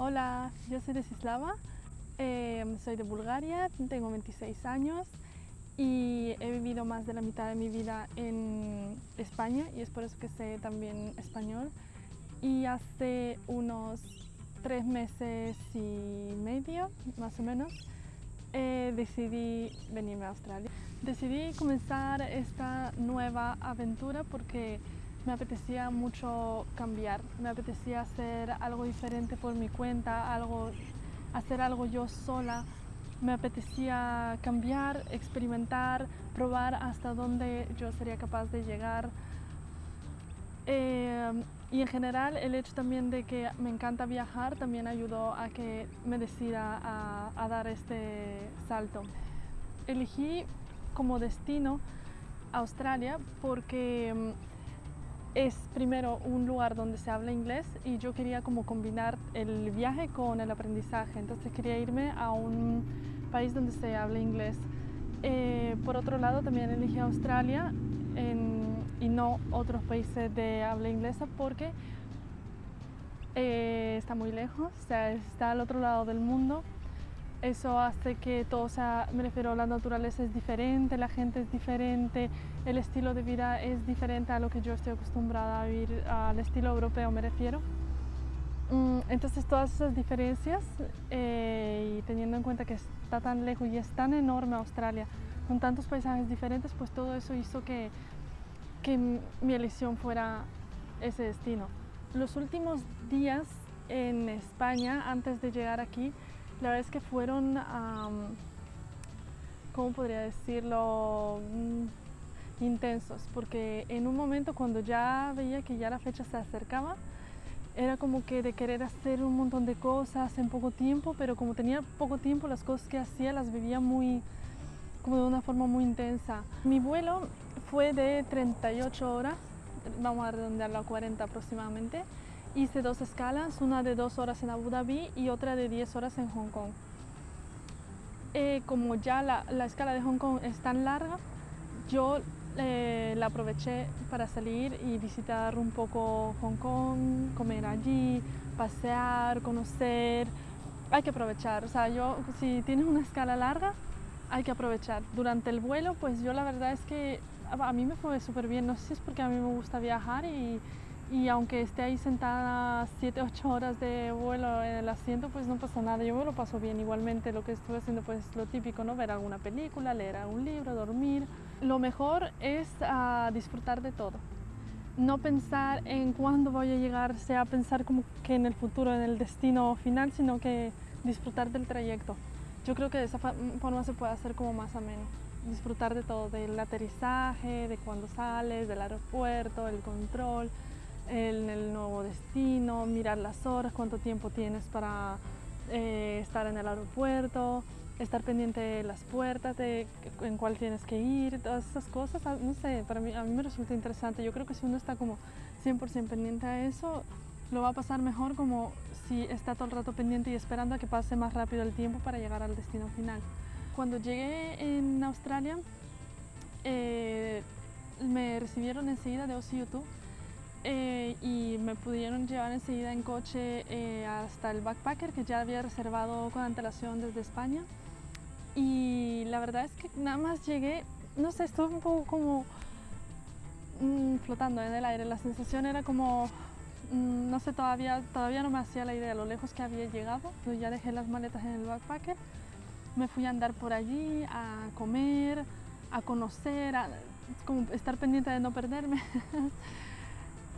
Hola, yo soy Desislava, eh, soy de Bulgaria, tengo 26 años y he vivido más de la mitad de mi vida en España y es por eso que sé también español. Y hace unos tres meses y medio, más o menos, eh, decidí venirme a Australia. Decidí comenzar esta nueva aventura porque me apetecía mucho cambiar, me apetecía hacer algo diferente por mi cuenta, algo, hacer algo yo sola, me apetecía cambiar, experimentar, probar hasta dónde yo sería capaz de llegar. Eh, y en general el hecho también de que me encanta viajar también ayudó a que me decida a, dar este salto. Elegí como destino Australia porque mm, es primero un lugar donde se habla inglés y yo quería como combinar el viaje con el aprendizaje, entonces quería irme a un país donde se habla inglés. Eh, por otro lado también elegí Australia y no otros países de habla inglesa porque eh, está muy lejos, o sea, está al otro lado del mundo eso hace que todo sea, me refiero, la naturaleza es diferente, la gente es diferente, el estilo de vida es diferente a lo que yo estoy acostumbrada a vivir, al estilo europeo me refiero. Mm, entonces todas esas diferencias eh, y teniendo en cuenta que está tan lejos y es tan enorme Australia, con tantos paisajes diferentes, pues todo eso hizo que, que mi elección fuera ese destino. Los últimos días en España, antes de llegar aquí, la verdad es que fueron, ¿cómo podría decirlo? Mm, intensos, porque en un momento cuando ya veía que ya la fecha se acercaba, era como que de querer hacer un montón de cosas en poco tiempo, pero como tenía poco tiempo, las cosas que hacía las vivía muy, como de una forma muy intensa. Mi vuelo fue de 38 horas, vamos a redondearlo a 40 aproximadamente, hice dos escalas, una de dos horas en Abu Dhabi y otra de 10 horas en Hong Kong. Eh, como ya la, la, escala de Hong Kong es tan larga, yo eh, la aproveché para salir y visitar un poco Hong Kong, comer allí, pasear, conocer. Hay que aprovechar, o sea, yo si tienes una escala larga, hay que aprovechar. Durante el vuelo, pues yo la verdad es que a mí me fue súper bien, no sé si es porque a mí me gusta viajar y, y aunque esté ahí sentada 7, 8 horas de vuelo en el asiento, pues no pasa nada, yo me lo paso bien. Igualmente lo que estuve haciendo pues lo típico, ¿no? Ver alguna película, leer un libro, dormir. Lo mejor es uh, disfrutar de todo. No pensar en cuándo voy a llegar, sea pensar como que en el futuro, en el destino final, sino que disfrutar del trayecto. Yo creo que de esa forma se puede hacer como más ameno. Disfrutar de todo, del aterrizaje, de cuando sales, del aeropuerto, el control, en el nuevo destino, mirar las horas, cuánto tiempo tienes para eh, estar en el aeropuerto, estar pendiente de las puertas, de en cuál tienes que ir, todas esas cosas, ah, no sé, para mí, a mí me resulta interesante. Yo creo que si uno está como 100% pendiente a eso, lo va a pasar mejor como si está todo el rato pendiente y esperando a que pase más rápido el tiempo para llegar al destino final. Cuando llegué en Australia, eh, me recibieron enseguida de OC YouTube eh, y me pudieron llevar enseguida en coche eh, hasta el backpacker que ya había reservado con antelación desde España. Y la verdad es que nada más llegué, no sé, estuve un poco como mmm, flotando en el aire, la sensación era como, mmm, no sé, todavía, todavía no me hacía la idea de lo lejos que había llegado, yo ya dejé las maletas en el backpacker, me fui a andar por allí, a comer, a conocer, a como estar pendiente de no perderme.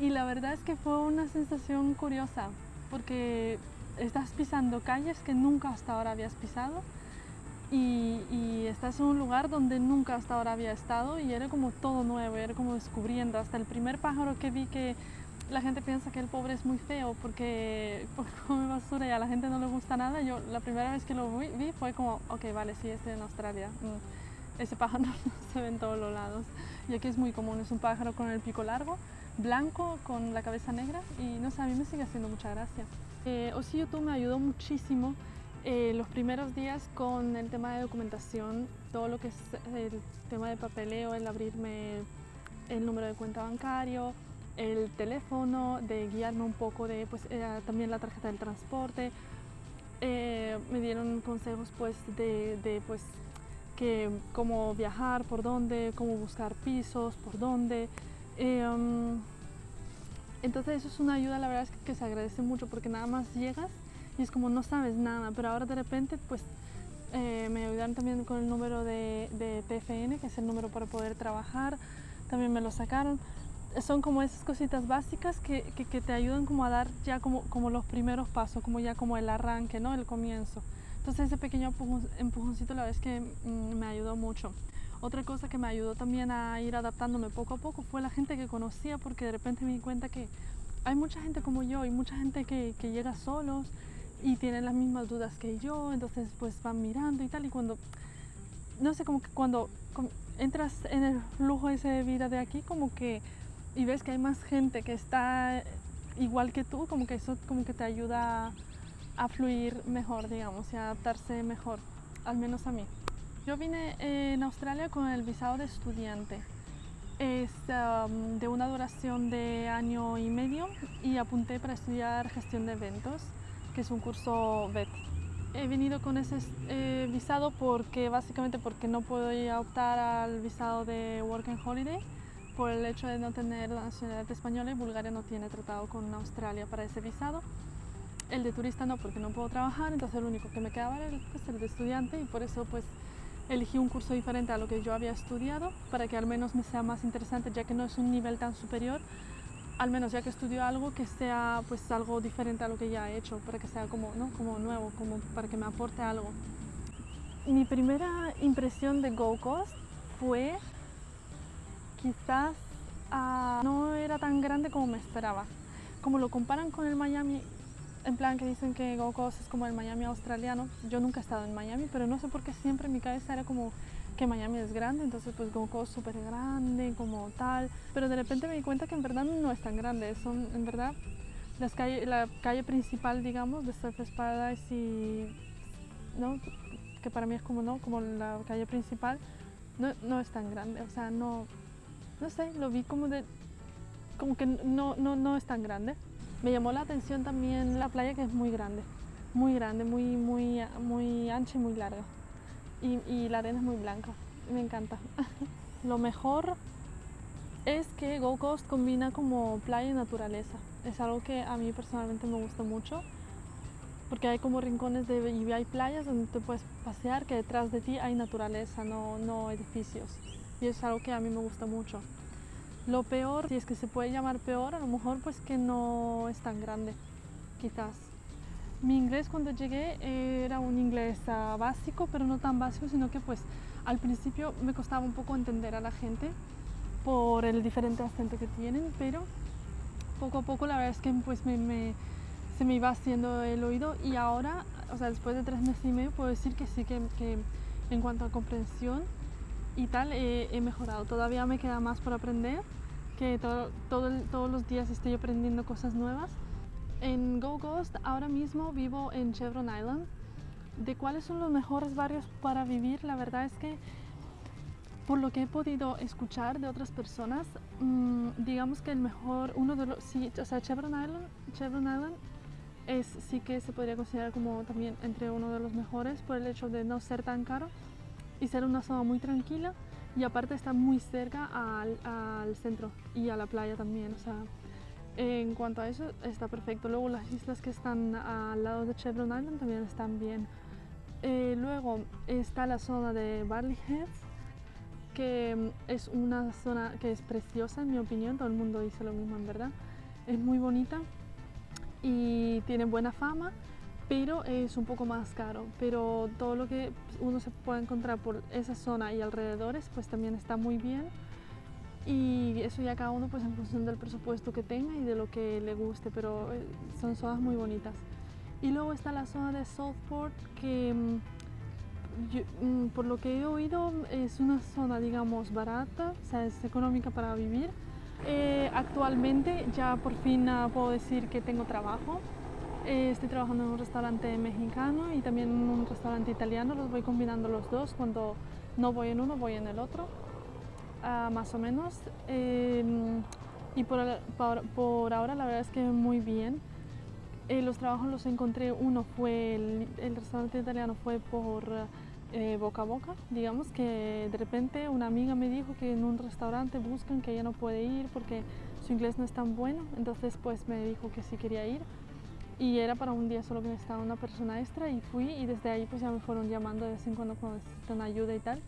Y la verdad es que fue una sensación curiosa, porque estás pisando calles que nunca hasta ahora habías pisado y, estás en un lugar donde nunca hasta ahora había estado y era como todo nuevo, era como descubriendo. Hasta el primer pájaro que vi que la gente piensa que el pobre es muy feo porque, come basura y a la gente no le gusta nada. Yo la primera vez que lo vi, vi fue como, ok, vale, sí, estoy en Australia. Mm, ese pájaro no se ve en todos los lados. Y aquí es muy común, es un pájaro con el pico largo blanco con la cabeza negra y no sé, a mí me sigue haciendo mucha gracia. Eh, YouTube me ayudó muchísimo eh, los primeros días con el tema de documentación, todo lo que es el tema de papeleo, el abrirme el número de cuenta bancario, el teléfono, de guiarme un poco de pues, eh, también la tarjeta del transporte. Eh, me dieron consejos pues, de, de pues, que, cómo viajar, por dónde, cómo buscar pisos, por dónde. Um, entonces eso es una ayuda, la verdad es que, que, se agradece mucho porque nada más llegas y es como no sabes nada, pero ahora de repente pues eh, me ayudaron también con el número de, de, TFN, que es el número para poder trabajar, también me lo sacaron. Son como esas cositas básicas que, que, que te ayudan como a dar ya como, como, los primeros pasos, como ya como el arranque, ¿no? El comienzo. Entonces ese pequeño empujoncito la verdad es que mm, me ayudó mucho. Otra cosa que me ayudó también a ir adaptándome poco a poco fue la gente que conocía, porque de repente me di cuenta que hay mucha gente como yo y mucha gente que, llega solos y tienen las mismas dudas que yo, entonces pues van mirando y tal, y cuando, no sé, como que cuando entras en el flujo ese de vida de aquí, como que, y ves que hay más gente que está igual que tú, como que eso como que te ayuda a, fluir mejor, digamos, y a adaptarse mejor, al menos a mí. Yo vine en Australia con el visado de estudiante. Es um, de una duración de año y medio y apunté para estudiar gestión de eventos que es un curso VET. He venido con ese eh, visado porque básicamente porque no puedo ir a optar al visado de Work and Holiday por el hecho de no tener la nacionalidad española y Bulgaria no tiene tratado con Australia para ese visado. El de turista no, porque no puedo trabajar, entonces el único que me quedaba era pues, el de estudiante y por eso pues elegí un curso diferente a lo que yo había estudiado para que al menos me sea más interesante ya que no es un nivel tan superior al menos ya que estudio algo que sea pues algo diferente a lo que ya he hecho, para que sea como, ¿no? como nuevo, como para que me aporte algo. Mi primera impresión de Go Coast fue quizás uh, no era tan grande como me esperaba. Como lo comparan con el Miami, en plan que dicen que Go Coast es como el Miami australiano, yo nunca he estado en Miami, pero no sé por qué siempre en mi cabeza era como que Miami es grande, entonces pues Gold es súper grande, como tal, pero de repente me di cuenta que en verdad no es tan grande, son en verdad las calle, la calle principal, digamos, de Surface Paradise y, ¿no? que para mí es como, ¿no? como la calle principal, no, no es tan grande, o sea, no, no sé, lo vi como de, como que no, no, no es tan grande. Me llamó la atención también la playa que es muy grande, muy grande, muy, muy, muy ancha y muy larga y, la arena es muy blanca, me encanta. Lo mejor es que Go Coast combina como playa y naturaleza. Es algo que a mí personalmente me gusta mucho porque hay como rincones de, y hay playas donde te puedes pasear que detrás de ti hay naturaleza, no, no edificios. Y es algo que a mí me gusta mucho. Lo peor, si es que se puede llamar peor, a lo mejor pues que no es tan grande, quizás. Mi inglés cuando llegué era un inglés uh, básico, pero no tan básico, sino que pues al principio me costaba un poco entender a la gente por el diferente acento que tienen, pero poco a poco la verdad es que pues me, me, se me iba haciendo el oído y ahora, o sea, después de tres meses y medio puedo decir que sí que, que en cuanto a comprensión y tal he, he, mejorado. Todavía me queda más por aprender, que todo, todo, todos los días estoy aprendiendo cosas nuevas en Go Ghost ahora mismo vivo en Chevron Island. ¿De cuáles son los mejores barrios para vivir? La verdad es que por lo que he podido escuchar de otras personas, mmm, digamos que el mejor, uno de los, sí, o sea, Chevron Island, Chevron Island es, sí que se podría considerar como también entre uno de los mejores por el hecho de no ser tan caro y ser una zona muy tranquila y aparte está muy cerca al, centro y a la playa también, o sea, en cuanto a eso, está perfecto. Luego las islas que están al lado de Chevron Island también están bien. Eh, luego está la zona de Barley Heads, que es una zona que es preciosa en mi opinión, todo el mundo dice lo mismo en verdad. Es muy bonita y tiene buena fama, pero es un poco más caro. Pero todo lo que uno se puede encontrar por esa zona y alrededores, pues también está muy bien y eso ya cada uno pues en función del presupuesto que tenga y de lo que le guste, pero eh, son zonas muy bonitas. Y luego está la zona de Southport que mm, mm, por lo que he oído es una zona digamos barata, o sea es económica para vivir. Eh, actualmente ya por fin uh, puedo decir que tengo trabajo. Eh, estoy trabajando en un restaurante mexicano y también en un restaurante italiano, los voy combinando los dos, cuando no voy en uno voy en el otro. Ah, más o menos. Em, y por, por, por ahora la verdad es que muy bien. Eh, los trabajos los encontré, uno fue, el, el restaurante italiano fue por eh, boca a boca, digamos que de repente una amiga me dijo que en un restaurante buscan que ella no puede ir porque su inglés no es tan bueno, entonces pues me dijo que sí quería ir y era para un día solo que necesitaba una persona extra y fui y desde ahí pues ya me fueron llamando de vez en cuando cuando necesitan ayuda y tal.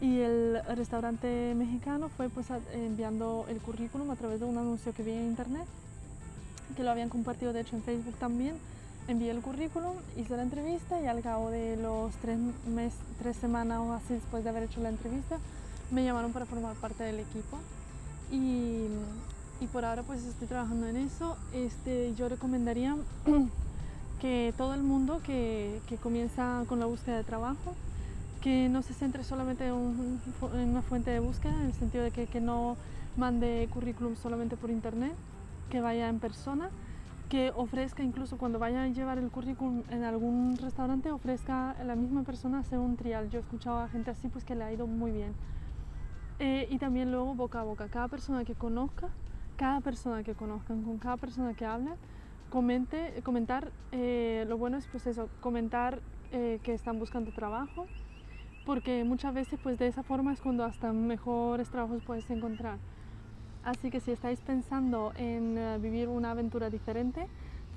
Y el restaurante mexicano fue pues enviando el currículum a través de un anuncio que vi en internet, que lo habían compartido de hecho en Facebook también. Envié el currículum, hice la entrevista y al cabo de los tres, mes, tres semanas o así después de haber hecho la entrevista, me llamaron para formar parte del equipo. Y, y por ahora pues estoy trabajando en eso. Este, yo recomendaría que todo el mundo que, que comienza con la búsqueda de trabajo, que no se centre solamente en, un, en, una fuente de búsqueda, en el sentido de que, que no mande currículum solamente por internet, que vaya en persona, que ofrezca incluso cuando vaya a llevar el currículum en algún restaurante, ofrezca a la misma persona hacer un trial. Yo he escuchado a gente así pues que le ha ido muy bien. Eh, y también luego boca a boca, cada persona que conozca, cada persona que conozcan, con cada persona que hablen, comente, comentar, eh, lo bueno es pues eso, comentar eh, que están buscando trabajo, porque muchas veces pues de esa forma es cuando hasta mejores trabajos puedes encontrar. Así que si estáis pensando en uh, vivir una aventura diferente,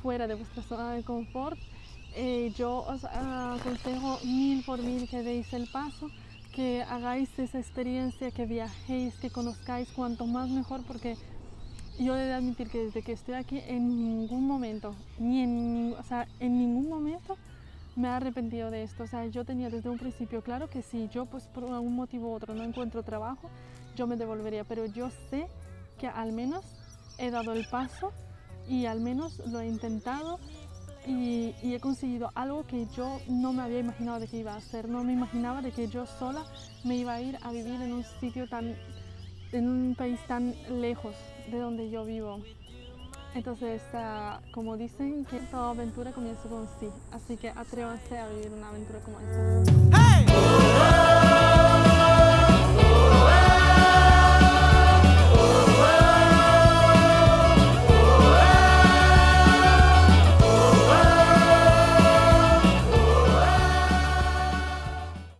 fuera de vuestra zona de confort, eh, yo os uh, aconsejo mil por mil que deis el paso, que hagáis esa experiencia, que viajéis, que conozcáis cuanto más mejor, porque yo he de admitir que desde que estoy aquí en ningún momento, ni en, o sea, en ningún momento me he arrepentido de esto. O sea, yo tenía desde un principio claro que si yo pues por algún motivo u otro no encuentro trabajo, yo me devolvería, pero yo sé que al menos he dado el paso y al menos lo he intentado y, y, he conseguido algo que yo no me había imaginado de que iba a hacer. No me imaginaba de que yo sola me iba a ir a vivir en un sitio tan, en un país tan lejos de donde yo vivo. Entonces, uh, como dicen, que toda aventura comienza con sí. Así que atrévanse a vivir una aventura como esta. ¡Hey!